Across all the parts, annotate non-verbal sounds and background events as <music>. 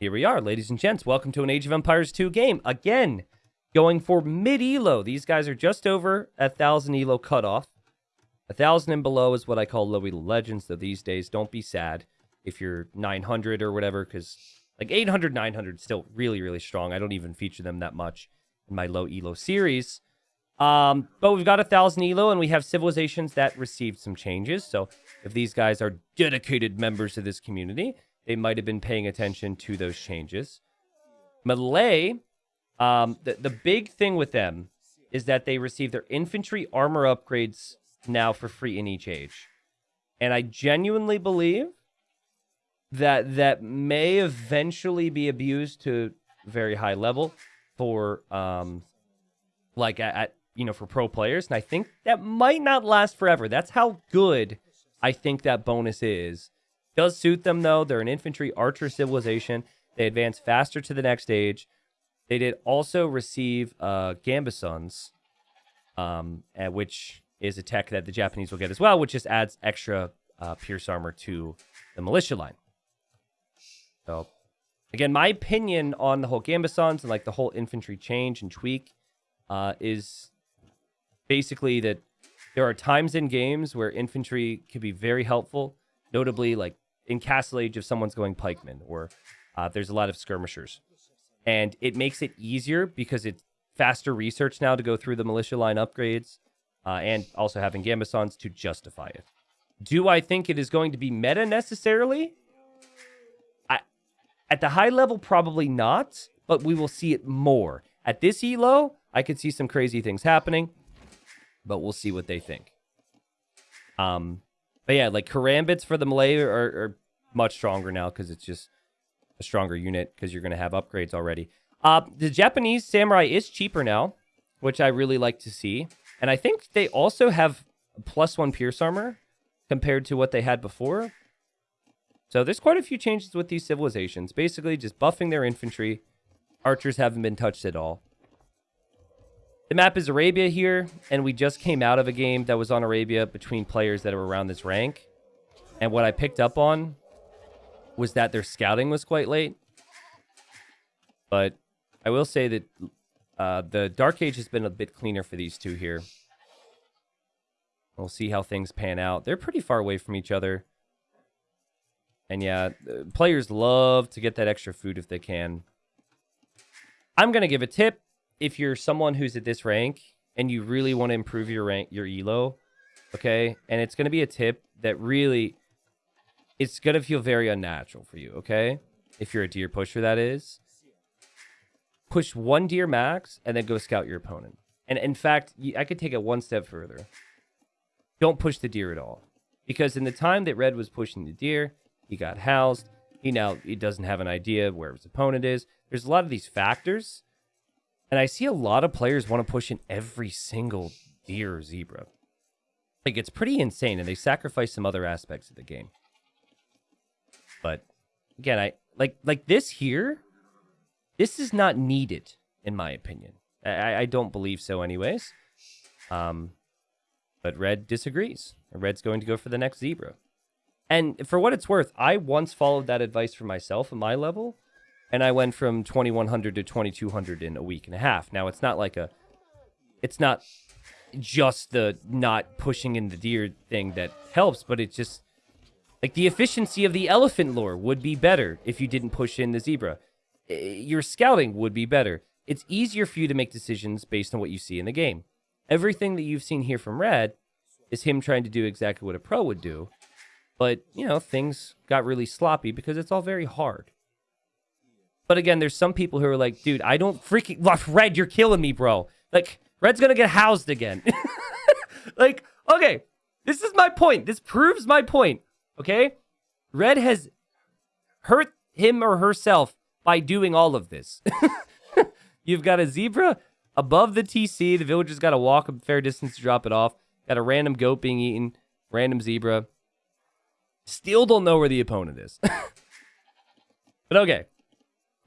Here we are, ladies and gents. Welcome to an Age of Empires 2 game. Again, going for mid elo. These guys are just over a thousand elo cutoff. A thousand and below is what I call low elo legends. So these days, don't be sad if you're 900 or whatever, because like 800, 900 still really, really strong. I don't even feature them that much in my low elo series. Um, but we've got a thousand elo, and we have civilizations that received some changes. So if these guys are dedicated members of this community, they might have been paying attention to those changes. Malay, um, the the big thing with them is that they receive their infantry armor upgrades now for free in each age, and I genuinely believe that that may eventually be abused to very high level for um like at, at you know, for pro players. And I think that might not last forever. That's how good I think that bonus is. Does suit them, though. They're an infantry archer civilization. They advance faster to the next stage. They did also receive uh, Gambesons, um, which is a tech that the Japanese will get as well, which just adds extra uh, pierce armor to the militia line. So, again, my opinion on the whole Gambesons and like the whole infantry change and tweak uh, is basically that there are times in games where infantry can be very helpful, notably like in Castle Age if someone's going pikemen or uh, there's a lot of skirmishers. And it makes it easier because it's faster research now to go through the militia line upgrades uh, and also having Gambesons to justify it. Do I think it is going to be meta necessarily? I, at the high level, probably not, but we will see it more. At this elo, I could see some crazy things happening but we'll see what they think. Um, but yeah, like karambits for the Malay are, are much stronger now because it's just a stronger unit because you're going to have upgrades already. Uh, the Japanese samurai is cheaper now, which I really like to see. And I think they also have plus one pierce armor compared to what they had before. So there's quite a few changes with these civilizations. Basically, just buffing their infantry. Archers haven't been touched at all. The map is Arabia here, and we just came out of a game that was on Arabia between players that are around this rank. And what I picked up on was that their scouting was quite late. But I will say that uh, the Dark Age has been a bit cleaner for these two here. We'll see how things pan out. They're pretty far away from each other. And yeah, players love to get that extra food if they can. I'm going to give a tip if you're someone who's at this rank and you really want to improve your rank, your elo, okay, and it's going to be a tip that really, it's going to feel very unnatural for you, okay? If you're a deer pusher, that is. Push one deer max and then go scout your opponent. And in fact, I could take it one step further. Don't push the deer at all. Because in the time that Red was pushing the deer, he got housed. He now he doesn't have an idea where his opponent is. There's a lot of these factors and I see a lot of players want to push in every single deer zebra. Like, it's pretty insane, and they sacrifice some other aspects of the game. But, again, I like like this here, this is not needed, in my opinion. I, I don't believe so anyways. Um, but Red disagrees. Red's going to go for the next zebra. And for what it's worth, I once followed that advice for myself at my level, and I went from 2100 to 2200 in a week and a half. Now it's not like a it's not just the not pushing in the deer thing that helps, but it's just like the efficiency of the elephant lore would be better if you didn't push in the zebra. Eh, your scouting would be better. It's easier for you to make decisions based on what you see in the game. Everything that you've seen here from Red is him trying to do exactly what a pro would do. But, you know, things got really sloppy because it's all very hard. But again, there's some people who are like, dude, I don't freaking Red, you're killing me, bro. Like, Red's gonna get housed again. <laughs> like, okay, this is my point. This proves my point. Okay? Red has hurt him or herself by doing all of this. <laughs> You've got a zebra above the TC. The villager's got to walk a fair distance to drop it off. Got a random goat being eaten, random zebra. Still don't know where the opponent is. <laughs> but okay.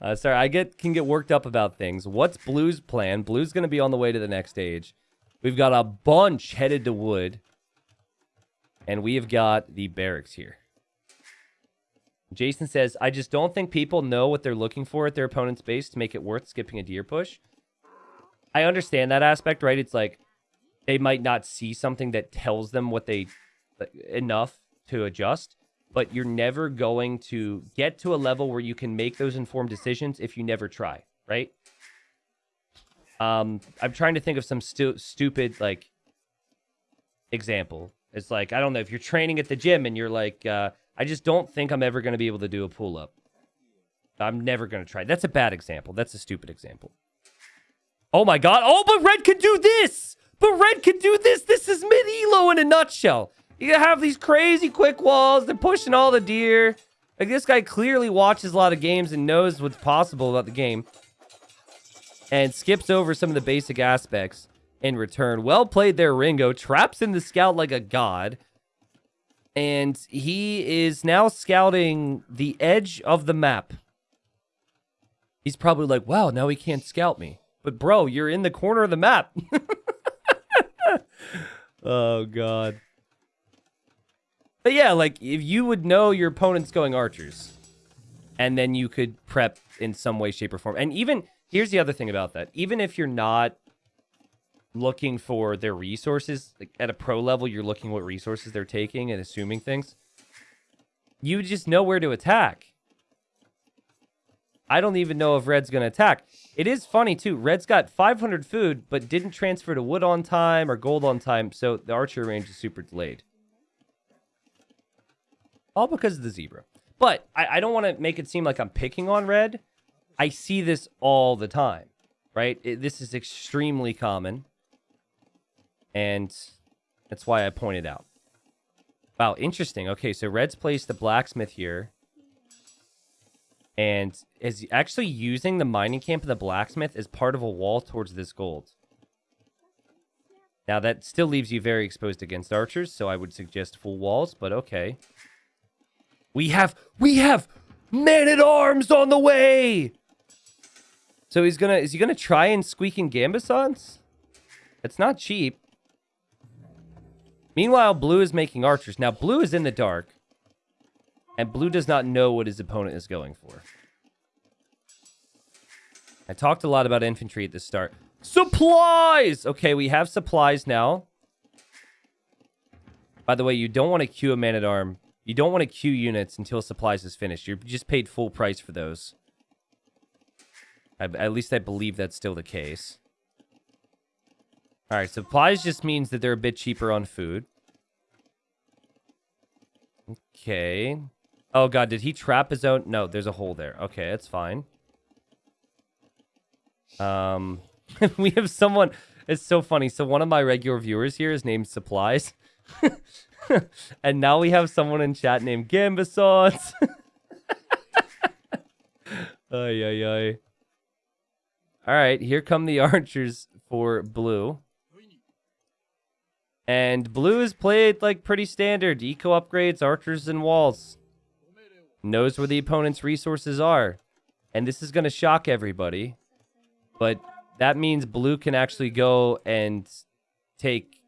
Uh, sorry, I get can get worked up about things. What's Blue's plan? Blue's going to be on the way to the next stage. We've got a bunch headed to wood. And we have got the barracks here. Jason says, I just don't think people know what they're looking for at their opponent's base to make it worth skipping a deer push. I understand that aspect, right? It's like they might not see something that tells them what they enough to adjust, but you're never going to get to a level where you can make those informed decisions if you never try, right? Um, I'm trying to think of some stu- stupid like example. It's like I don't know if you're training at the gym and you're like, uh, I just don't think I'm ever going to be able to do a pull up. I'm never going to try. That's a bad example. That's a stupid example. Oh my god. Oh, but Red can do this. But Red can do this. This is mid elo in a nutshell. You have these crazy quick walls. They're pushing all the deer. Like this guy clearly watches a lot of games and knows what's possible about the game. And skips over some of the basic aspects in return. Well played there, Ringo. Traps in the scout like a god. And he is now scouting the edge of the map. He's probably like, wow, now he can't scout me. But bro, you're in the corner of the map. <laughs> oh god. But yeah, like if you would know your opponent's going archers, and then you could prep in some way, shape, or form. And even here's the other thing about that: even if you're not looking for their resources, like at a pro level, you're looking what resources they're taking and assuming things. You just know where to attack. I don't even know if Red's going to attack. It is funny, too. Red's got 500 food, but didn't transfer to wood on time or gold on time, so the archer range is super delayed. All because of the zebra. But I, I don't want to make it seem like I'm picking on Red. I see this all the time, right? It, this is extremely common. And that's why I pointed out. Wow, interesting. Okay, so Red's placed the blacksmith here and is actually using the mining camp of the blacksmith as part of a wall towards this gold. Now, that still leaves you very exposed against archers, so I would suggest full walls, but okay. We have, we have men-at-arms on the way! So he's gonna, is he gonna try and squeak in Gambesons? It's not cheap. Meanwhile, blue is making archers. Now, blue is in the dark. And blue does not know what his opponent is going for. I talked a lot about infantry at the start. Supplies! Okay, we have supplies now. By the way, you don't want to queue a man-at-arm. You don't want to queue units until supplies is finished. You're just paid full price for those. I, at least I believe that's still the case. Alright, supplies just means that they're a bit cheaper on food. Okay. Oh god, did he trap his own? No, there's a hole there. Okay, that's fine. Um, <laughs> we have someone. It's so funny. So one of my regular viewers here is named Supplies, <laughs> and now we have someone in chat named Gambasauce. <laughs> ay ay ay. All right, here come the <laughs> archers for blue. And blue is played like pretty standard. Eco upgrades, archers, and walls knows where the opponent's resources are. And this is going to shock everybody. But that means blue can actually go and take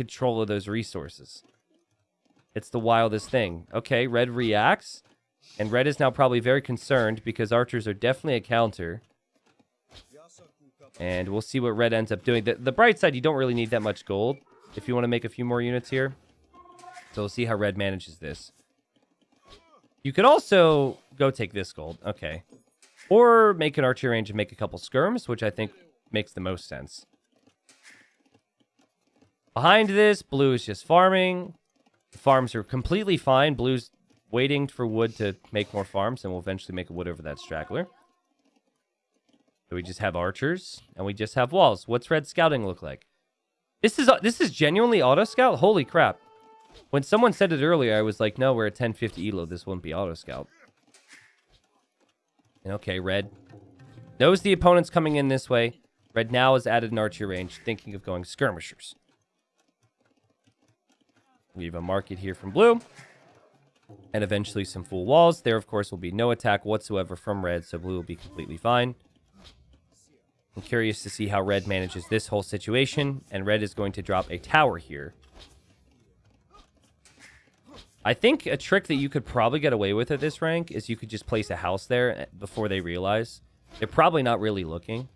control of those resources. It's the wildest thing. Okay, red reacts. And red is now probably very concerned because archers are definitely a counter. And we'll see what red ends up doing. The, the bright side, you don't really need that much gold if you want to make a few more units here. So we'll see how red manages this. You could also go take this gold. Okay. Or make an archery range and make a couple skirms, which I think makes the most sense. Behind this, blue is just farming. The farms are completely fine. Blue's waiting for wood to make more farms, and we'll eventually make a wood over that straggler. So we just have archers, and we just have walls. What's red scouting look like? This is this is genuinely auto scout. Holy crap! When someone said it earlier, I was like, no, we're at 1050 elo. This won't be auto scout. And okay, red knows the opponent's coming in this way. Red now has added an archer range, thinking of going skirmishers. We have a market here from blue. And eventually some full walls. There, of course, will be no attack whatsoever from red, so blue will be completely fine. I'm curious to see how red manages this whole situation. And red is going to drop a tower here I think a trick that you could probably get away with at this rank is you could just place a house there before they realize. They're probably not really looking.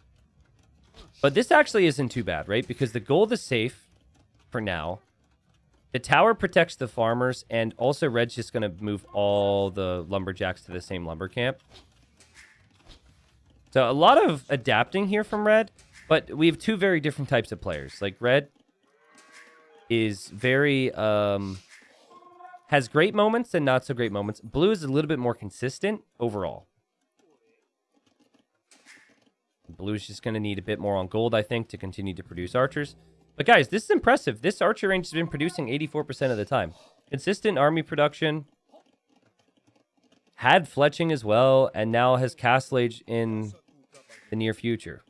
But this actually isn't too bad, right? Because the gold is safe for now. The tower protects the farmers, and also Red's just going to move all the lumberjacks to the same lumber camp. So a lot of adapting here from Red, but we have two very different types of players. Like Red is very um has great moments and not so great moments. Blue is a little bit more consistent overall. Blue's just going to need a bit more on gold, I think, to continue to produce archers. But guys, this is impressive. This archer range has been producing 84% of the time. Consistent army production. Had fletching as well, and now has castle age in the near future.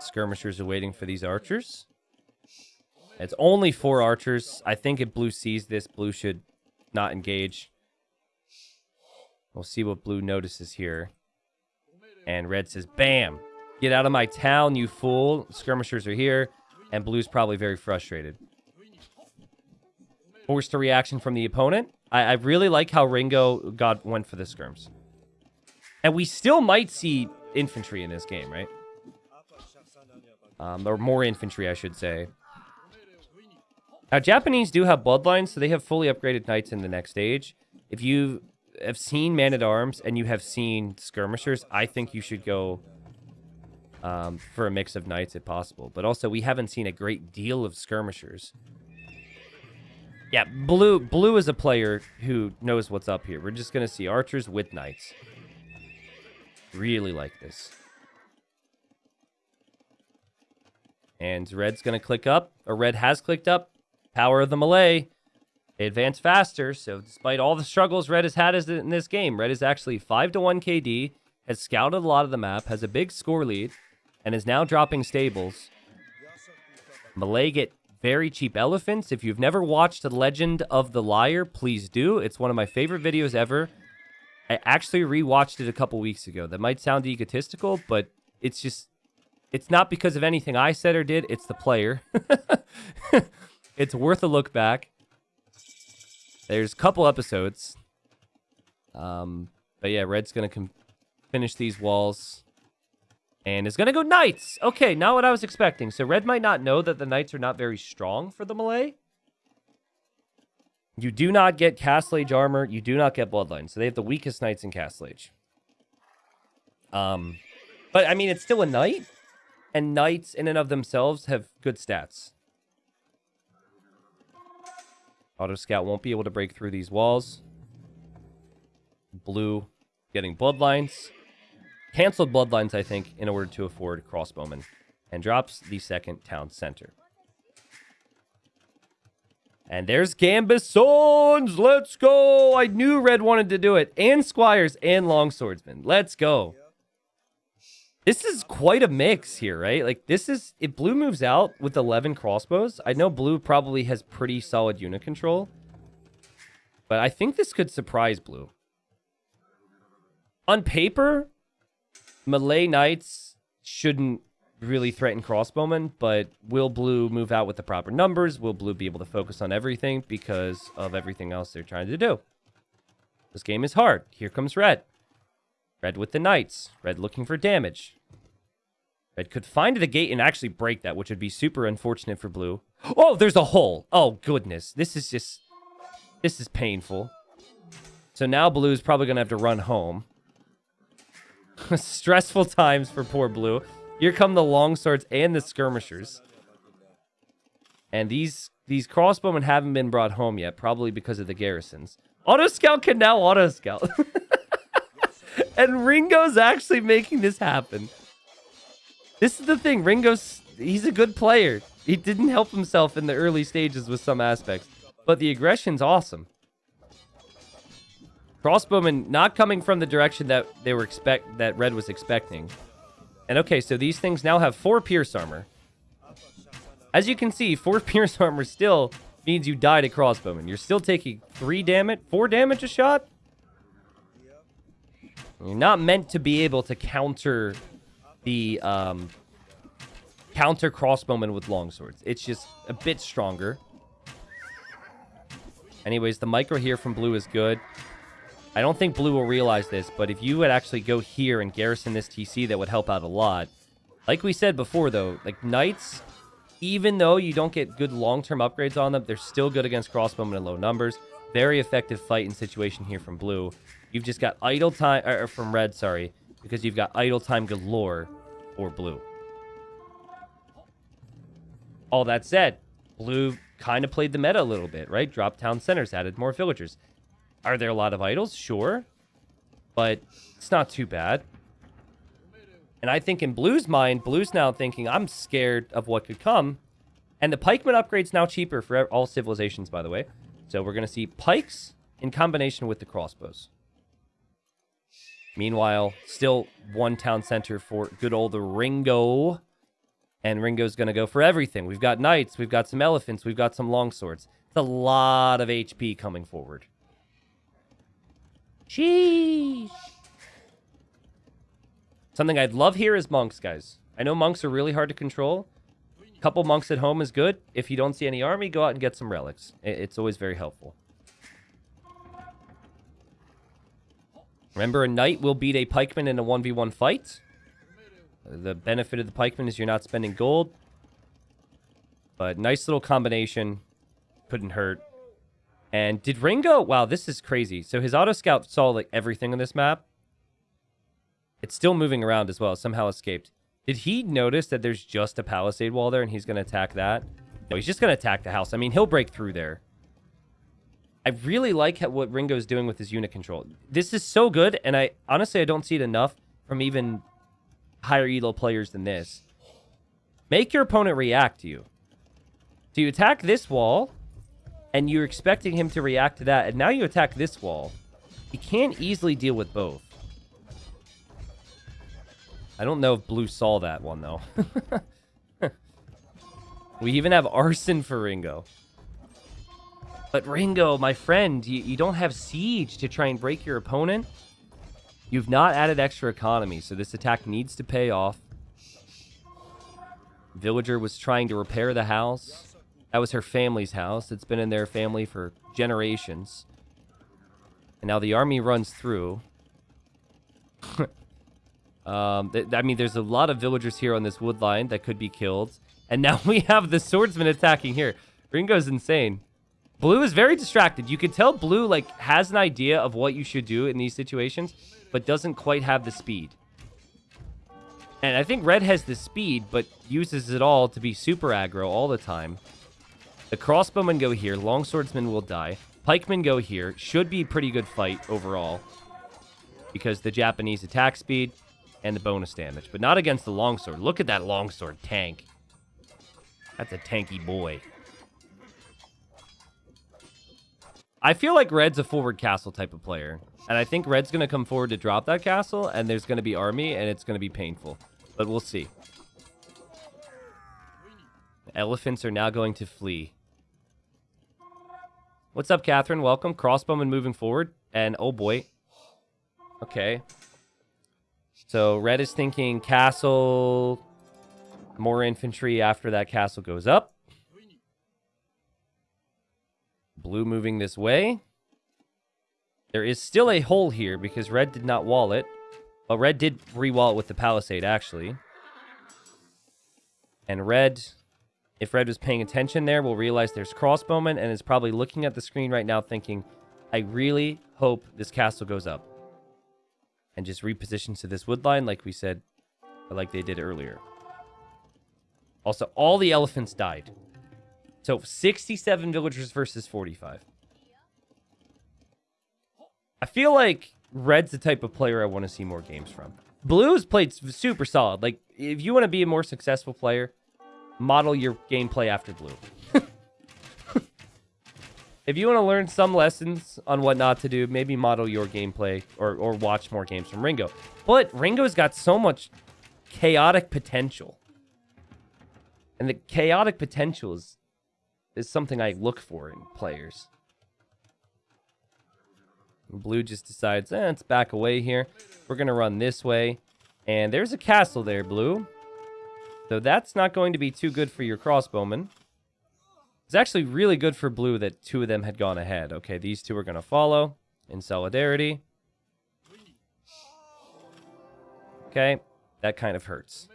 Skirmishers are waiting for these archers. It's only four archers. I think if blue sees this, blue should not engage. We'll see what blue notices here. And red says, bam, get out of my town, you fool. Skirmishers are here. And blue's probably very frustrated. Forced a reaction from the opponent. I, I really like how Ringo got went for the skirms. And we still might see infantry in this game, right? Um, or more infantry, I should say. Now, Japanese do have bloodlines, so they have fully upgraded knights in the next stage. If you have seen Man-at-Arms and you have seen Skirmishers, I think you should go um, for a mix of knights if possible. But also, we haven't seen a great deal of Skirmishers. Yeah, Blue Blue is a player who knows what's up here. We're just going to see archers with knights. Really like this. And Red's going to click up, or Red has clicked up. Power of the Malay. They advance faster, so despite all the struggles Red has had in this game, Red is actually 5 to 1 KD, has scouted a lot of the map, has a big score lead, and is now dropping stables. Malay get very cheap elephants. If you've never watched The Legend of the Liar, please do. It's one of my favorite videos ever. I actually rewatched it a couple weeks ago. That might sound egotistical, but it's just it's not because of anything I said or did, it's the player. <laughs> it's worth a look back. There's a couple episodes. Um, but yeah, Red's gonna finish these walls. And is gonna go Knights! Okay, not what I was expecting. So Red might not know that the Knights are not very strong for the Malay. You do not get Castle Age armor. You do not get Bloodline. So they have the weakest Knights in Castle Age. Um, but, I mean, it's still a Knight. And Knights in and of themselves have good stats. Auto Scout won't be able to break through these walls. Blue getting Bloodlines. Canceled Bloodlines, I think, in order to afford Crossbowmen. And drops the second town center. And there's Gambesons. Let's go. I knew Red wanted to do it. And Squires and Longswordsmen. Let's go. This is quite a mix here, right? Like, this is... If Blue moves out with 11 crossbows, I know Blue probably has pretty solid unit control. But I think this could surprise Blue. On paper, Malay Knights shouldn't really threaten crossbowmen, but will blue move out with the proper numbers? Will blue be able to focus on everything because of everything else they're trying to do? This game is hard. Here comes red. Red with the knights. Red looking for damage. Red could find the gate and actually break that, which would be super unfortunate for blue. Oh, there's a hole. Oh, goodness. This is just... This is painful. So now blue is probably going to have to run home. <laughs> Stressful times for poor blue. Here come the longswords and the skirmishers. And these these crossbowmen haven't been brought home yet, probably because of the garrisons. Auto Scout can now Auto Scout. <laughs> and Ringo's actually making this happen. This is the thing. Ringo's he's a good player. He didn't help himself in the early stages with some aspects, but the aggression's awesome. Crossbowmen not coming from the direction that they were expect that Red was expecting. And okay, so these things now have four pierce armor. As you can see, four <laughs> pierce armor still means you died at crossbowman. You're still taking three damage, four damage a shot. You're not meant to be able to counter the um, counter crossbowman with longswords. It's just a bit stronger. Anyways, the micro here from blue is good. I don't think blue will realize this, but if you would actually go here and garrison this TC, that would help out a lot. Like we said before, though, like Knights, even though you don't get good long-term upgrades on them, they're still good against crossbowmen in low numbers. Very effective fight and situation here from blue. You've just got idle time, or from red, sorry, because you've got idle time galore for blue. All that said, blue kind of played the meta a little bit, right? Drop town centers, added more villagers. Are there a lot of idles? Sure. But it's not too bad. And I think in Blue's mind, Blue's now thinking, I'm scared of what could come. And the pikeman upgrade's now cheaper for all civilizations, by the way. So we're going to see pikes in combination with the crossbows. Meanwhile, still one town center for good old Ringo. And Ringo's going to go for everything. We've got knights, we've got some elephants, we've got some longswords. It's a lot of HP coming forward. Sheesh. Something I'd love here is monks, guys. I know monks are really hard to control. A couple monks at home is good. If you don't see any army, go out and get some relics. It's always very helpful. Remember, a knight will beat a pikeman in a 1v1 fight. The benefit of the pikeman is you're not spending gold. But nice little combination. Couldn't hurt. And did Ringo... Wow, this is crazy. So his auto scout saw like everything on this map. It's still moving around as well. Somehow escaped. Did he notice that there's just a palisade wall there and he's going to attack that? No, he's just going to attack the house. I mean, he'll break through there. I really like how, what Ringo's doing with his unit control. This is so good, and I honestly I don't see it enough from even higher elo players than this. Make your opponent react to you. So you attack this wall, and you're expecting him to react to that, and now you attack this wall. He can't easily deal with both. I don't know if Blue saw that one, though. <laughs> we even have Arson for Ringo. But Ringo, my friend, you, you don't have Siege to try and break your opponent. You've not added extra economy, so this attack needs to pay off. Villager was trying to repair the house. That was her family's house. It's been in their family for generations. And now the army runs through. <laughs> um, I mean, there's a lot of villagers here on this wood line that could be killed. And now <laughs> we have the swordsman attacking here. Ringo's insane. Blue is very distracted. You can tell Blue like has an idea of what you should do in these situations but doesn't quite have the speed. And I think Red has the speed, but uses it all to be super aggro all the time. The crossbowmen go here. Longswordsmen will die. Pikemen go here. Should be pretty good fight overall. Because the Japanese attack speed and the bonus damage. But not against the longsword. Look at that longsword tank. That's a tanky boy. I feel like Red's a forward castle type of player. And I think Red's going to come forward to drop that castle, and there's going to be army, and it's going to be painful. But we'll see. Elephants are now going to flee. What's up, Catherine? Welcome. Crossbowman moving forward. And, oh boy. Okay. So, Red is thinking castle, more infantry after that castle goes up. Blue moving this way. There is still a hole here because red did not wall it. But red did re-wall it with the palisade, actually. And red, if red was paying attention there, we'll realize there's crossbowmen and is probably looking at the screen right now thinking, I really hope this castle goes up. And just repositions to this wood line like we said, like they did earlier. Also, all the elephants died. So 67 villagers versus 45. I feel like Red's the type of player I want to see more games from. Blue's played super solid. Like, if you want to be a more successful player, model your gameplay after Blue. <laughs> if you want to learn some lessons on what not to do, maybe model your gameplay or, or watch more games from Ringo. But Ringo's got so much chaotic potential. And the chaotic potential is, is something I look for in players. Blue just decides, eh, let's back away here. We're going to run this way. And there's a castle there, Blue. So that's not going to be too good for your crossbowmen. It's actually really good for blue that two of them had gone ahead. Okay, these two are going to follow in solidarity. Okay, that kind of hurts.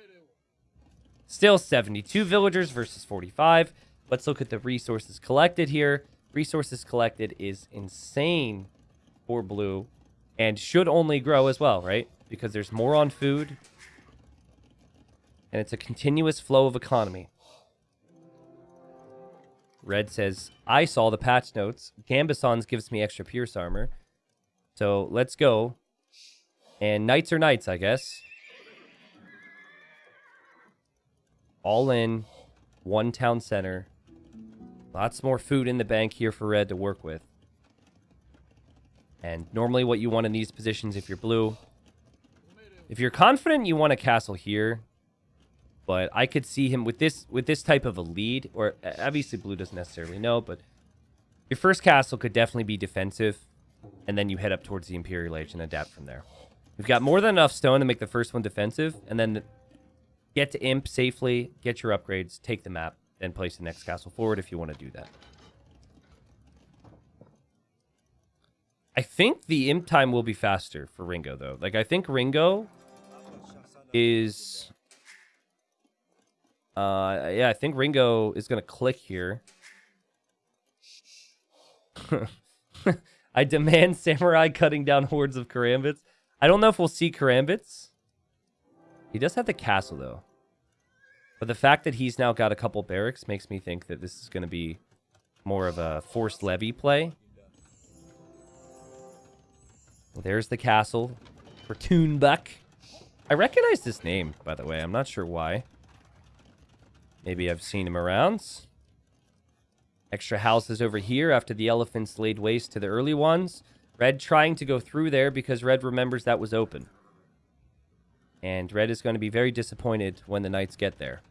Still 72 villagers versus 45. Let's look at the resources collected here. Resources collected is insane for blue and should only grow as well, right? Because there's more on food and it's a continuous flow of economy. Red says, I saw the patch notes. Gambesons gives me extra pierce armor. So let's go. And knights are knights, I guess. All in. One town center. Lots more food in the bank here for red to work with. And normally what you want in these positions if you're blue. If you're confident you want a castle here, but I could see him with this with this type of a lead, or uh, obviously blue doesn't necessarily know, but your first castle could definitely be defensive, and then you head up towards the Imperial Age and adapt from there. We've got more than enough stone to make the first one defensive, and then get to Imp safely, get your upgrades, take the map, then place the next castle forward if you want to do that. I think the Imp time will be faster for Ringo, though. Like, I think Ringo is uh, yeah, I think Ringo is to click here. <laughs> I demand <laughs> Samurai cutting down hordes of Karambits. I don't know if we'll see Karambits. He does have the castle, though. But the fact that he's now got a couple barracks makes me think that this is going to be more of a forced levy play. Well, there's the castle for Toonbuck. I recognize this name, by the way. I'm not sure why. Maybe I've seen him around. Extra houses over here after the elephants laid waste to the early ones. Red trying to go through there because Red remembers that was open. And Red is going to be very disappointed when the Knights get there.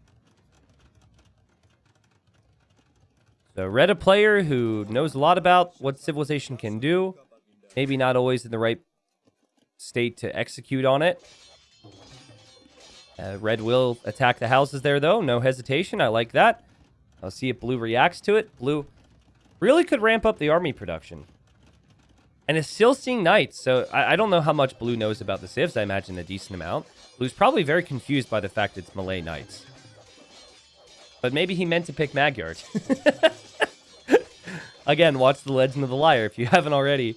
So Red, a player who knows a lot about what Civilization can do. Maybe not always in the right state to execute on it. Uh, red will attack the houses there, though. No hesitation. I like that. I'll see if blue reacts to it. Blue really could ramp up the army production. And is still seeing knights, so I, I, don't know how much blue knows about the civs. I imagine a decent amount. Blue's probably very confused by the fact it's Malay knights. But maybe he meant to pick Magyar. <laughs> Again, watch The Legend of the Liar if you haven't already.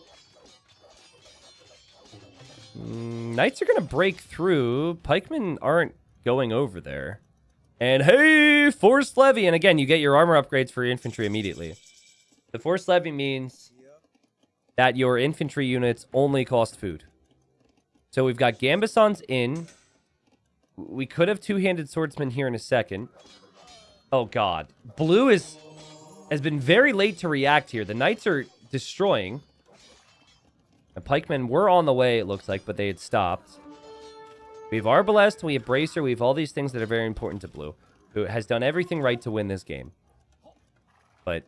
Mm, Knights are going to break through. Pikemen aren't going over there. And hey, Forced Levy. And again, you get your armor upgrades for your infantry immediately. The Forced Levy means that your infantry units only cost food. So we've got Gambeson's in. We could have two-handed swordsmen here in a second. Oh, God. Blue is has been very late to react here. The Knights are destroying. The pikemen were on the way, it looks like, but they had stopped. We have Arbalest, we have Bracer, we have all these things that are very important to Blue, who has done everything right to win this game. But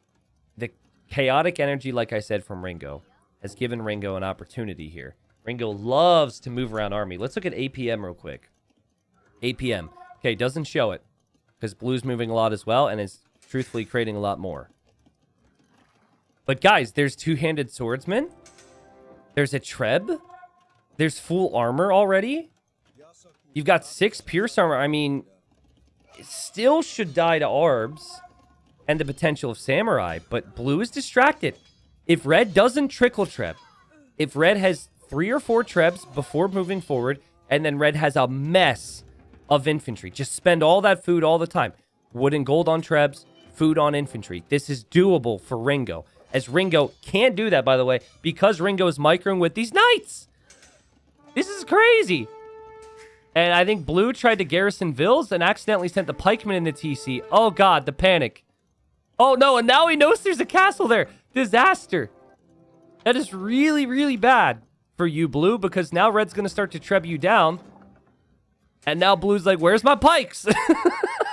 the chaotic energy, like I said, from Ringo, has given Ringo an opportunity here. Ringo loves to move around army. Let's look at APM real quick. APM. Okay, doesn't show it, because Blue's moving a lot as well, and is truthfully creating a lot more. But guys, there's two-handed swordsmen. There's a Treb. There's full armor already. You've got six Pierce armor. I mean, still should die to Arbs and the potential of Samurai, but Blue is distracted. If Red doesn't trickle Treb, if Red has three or four Trebs before moving forward, and then Red has a mess of infantry, just spend all that food all the time. Wood and gold on Trebs, food on infantry. This is doable for Ringo. As Ringo can't do that, by the way, because Ringo is microing with these knights. This is crazy. And I think Blue tried to garrison Vills and accidentally sent the pikemen in the TC. Oh, God, the panic. Oh, no, and now he knows there's a castle there. Disaster. That is really, really bad for you, Blue, because now Red's going to start to treb you down. And now Blue's like, where's my pikes?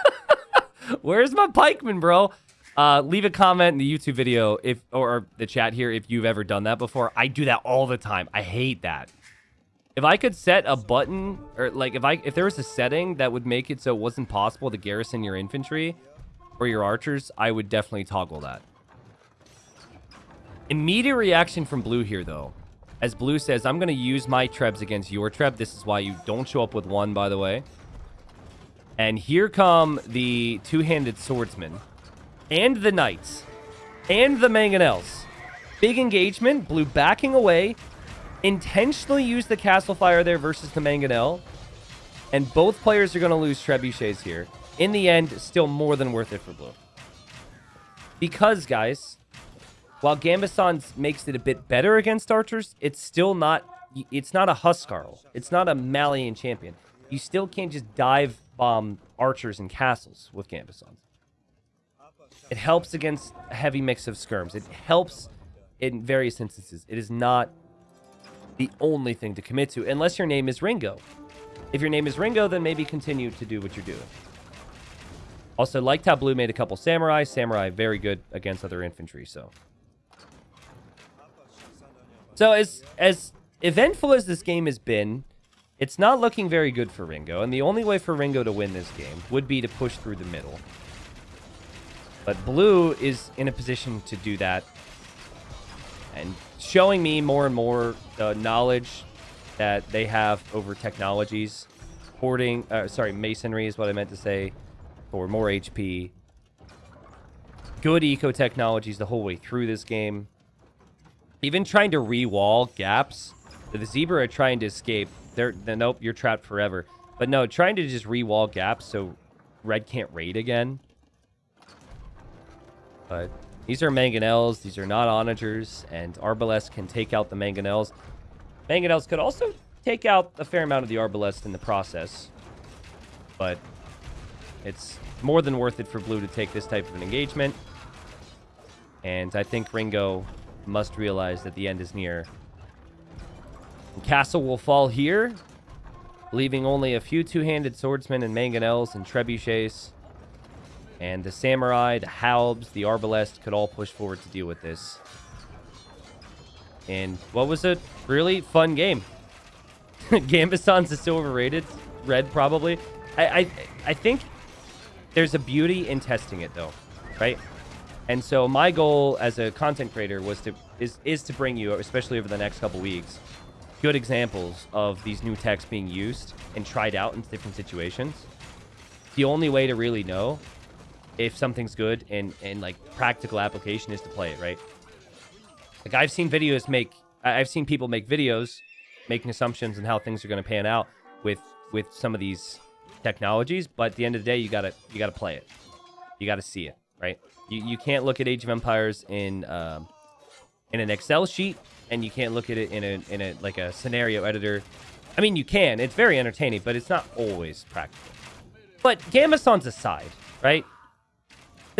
<laughs> where's my pikemen, bro? Uh, leave a comment in the YouTube video if or the chat here if you've ever done that before. I do that all the time. I hate that. If I could set a button or like if I if there was a setting that would make it so it wasn't possible to garrison your infantry or your archers, I would definitely toggle that. Immediate reaction from blue here, though. As blue says, I'm going to use my trebs against your treb. This is why you don't show up with one, by the way. And here come the two-handed swordsmen. And the knights. And the mangonels. Big engagement. Blue backing away. Intentionally use the castle fire there versus the mangonel. And both players are going to lose trebuchets here. In the end, still more than worth it for blue. Because, guys, while Gambesons makes it a bit better against archers, it's still not it's not a Huskarl. It's not a Malian champion. You still can't just dive bomb archers and castles with Gambesons. It helps against a heavy mix of skirms. It helps in various instances. It is not the only thing to commit to, unless your name is Ringo. If your name is Ringo, then maybe continue to do what you're doing. Also, liked how Blue made a couple Samurai. Samurai, very good against other infantry, so... So, as, as eventful as this game has been, it's not looking very good for Ringo, and the only way for Ringo to win this game would be to push through the middle. But Blue is in a position to do that, and showing me more and more the knowledge that they have over technologies. Hoarding, uh, sorry, masonry is what I meant to say, for more HP. Good eco technologies the whole way through this game. Even trying to re-wall gaps. The zebra are trying to escape. They're, they're nope, you're trapped forever. But no, trying to just re-wall gaps so red can't raid again. But these are mangonels. These are not onagers. And Arbalest can take out the mangonels. Mangonels could also take out a fair amount of the Arbalest in the process. But it's more than worth it for Blue to take this type of an engagement. And I think Ringo must realize that the end is near. And Castle will fall here, leaving only a few two-handed swordsmen and mangonels and trebuchets. And the samurai, the halbs, the arbalest could all push forward to deal with this. And what was a really fun game. <laughs> Gambesons is still overrated. Red, probably. I, I, I think there's a beauty in testing it, though, right? And so my goal as a content creator was to is is to bring you, especially over the next couple weeks, good examples of these new techs being used and tried out in different situations. The only way to really know if something's good and and like practical application is to play it, right? Like I've seen videos make, I've seen people make videos making assumptions on how things are going to pan out with with some of these technologies, but at the end of the day, you gotta you gotta play it, you gotta see it, right? You you can't look at Age of Empires in um, in an Excel sheet, and you can't look at it in a in a like a scenario editor. I mean, you can. It's very entertaining, but it's not always practical. But Gambesons aside, right?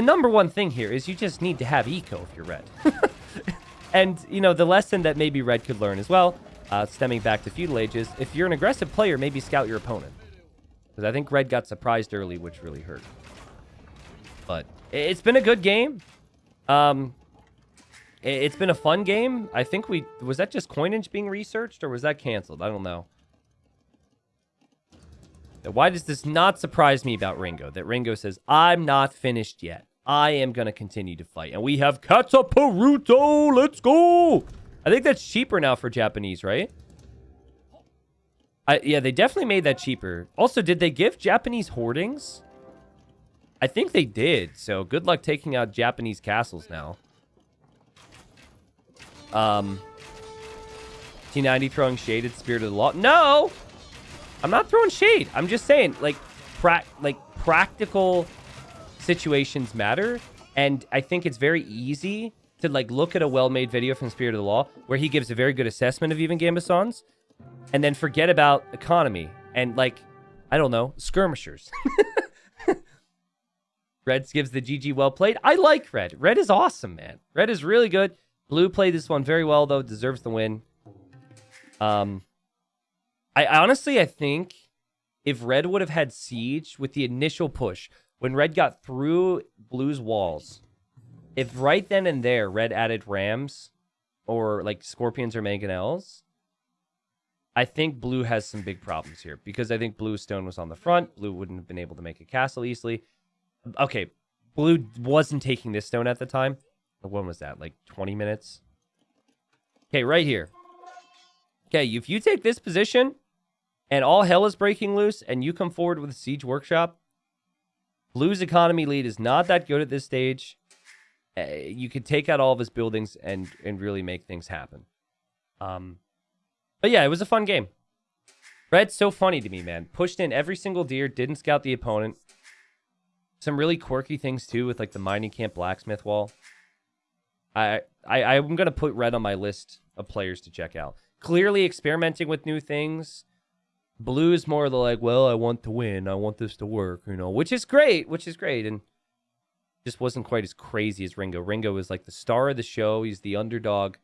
The number one thing here is you just need to have eco if you're red. <laughs> And, you know, the lesson that maybe Red could learn as well, uh, stemming back to feudal ages, if you're an aggressive player, maybe scout your opponent. Because I think Red got surprised early, which really hurt. But it's been a good game. Um, it's been a fun game. I think we... Was that just coinage being researched, or was that canceled? I don't know. Why does this not surprise me about Ringo? That Ringo says, I'm not finished yet. I am going to continue to fight. And we have Kataparuto. Let's go. I think that's cheaper now for Japanese, right? I, yeah, they definitely made that cheaper. Also, did they give Japanese hoardings? I think they did. So good luck taking out Japanese castles now. Um, T90 throwing shade at Spirit of the Law. No! I'm not throwing shade. I'm just saying, like, pra like practical situations matter. And I think it's very easy to like look at a well-made video from Spirit of the Law where he gives a very good assessment of even Gambesons and then forget about economy and like, I don't know, skirmishers. <laughs> Reds gives the GG well played. I like Red. Red is awesome, man. Red is really good. Blue played this one very well, though. Deserves the win. Um, I honestly, I think if Red would have had Siege with the initial push, when Red got through Blue's walls, if right then and there Red added Rams or like Scorpions or Mangonels, I think Blue has some big problems here because I think Blue Stone was on the front. Blue wouldn't have been able to make a castle easily. Okay, Blue wasn't taking this stone at the time. When was that? Like 20 minutes? Okay, right here. Okay, if you take this position and all hell is breaking loose and you come forward with a siege workshop, Blue's economy lead is not that good at this stage. Uh, you could take out all of his buildings and and really make things happen. Um, but yeah, it was a fun game. Red's so funny to me, man. Pushed in every single deer, didn't scout the opponent. Some really quirky things too with like the mining camp blacksmith wall. I I I'm gonna put red on my list of players to check out. Clearly experimenting with new things. Blue is more of the like, well, I want to win. I want this to work, you know, which is great, which is great. And just wasn't quite as crazy as Ringo. Ringo is like the star of the show. He's the underdog.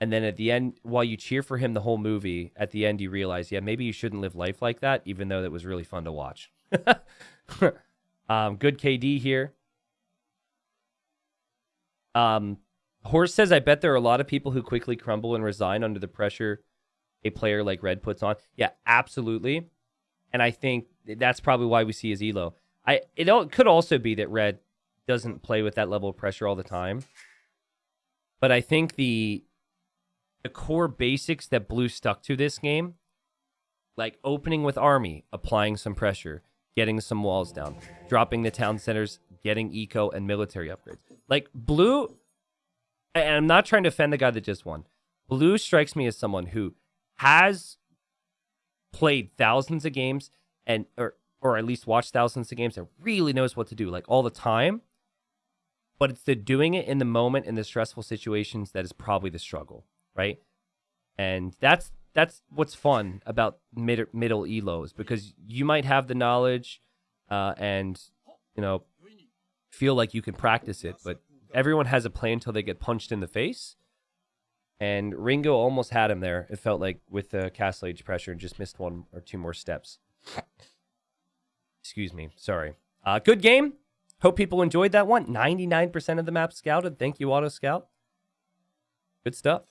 And then at the end, while you cheer for him the whole movie, at the end you realize, yeah, maybe you shouldn't live life like that, even though that was really fun to watch. <laughs> um, good KD here. Um, Horse says, I bet there are a lot of people who quickly crumble and resign under the pressure a player like Red puts on. Yeah, absolutely. And I think that's probably why we see his elo. I it could also be that Red doesn't play with that level of pressure all the time. But I think the the core basics that Blue stuck to this game, like opening with Army, applying some pressure, getting some walls down, dropping the town centers, getting eco and military upgrades. Like Blue, and I'm not trying to offend the guy that just won. Blue strikes me as someone who has played thousands of games and or or at least watched thousands of games and really knows what to do like all the time. But it's the doing it in the moment in the stressful situations that is probably the struggle, right? And that's that's what's fun about mid, middle elos because you might have the knowledge uh, and you know feel like you can practice it, but everyone has a plan until they get punched in the face. And Ringo almost had him there. It felt like with the castle age pressure and just missed one or two more steps. Excuse me. Sorry. Uh, good game. Hope people enjoyed that one. 99% of the map scouted. Thank you, Auto Scout. Good stuff.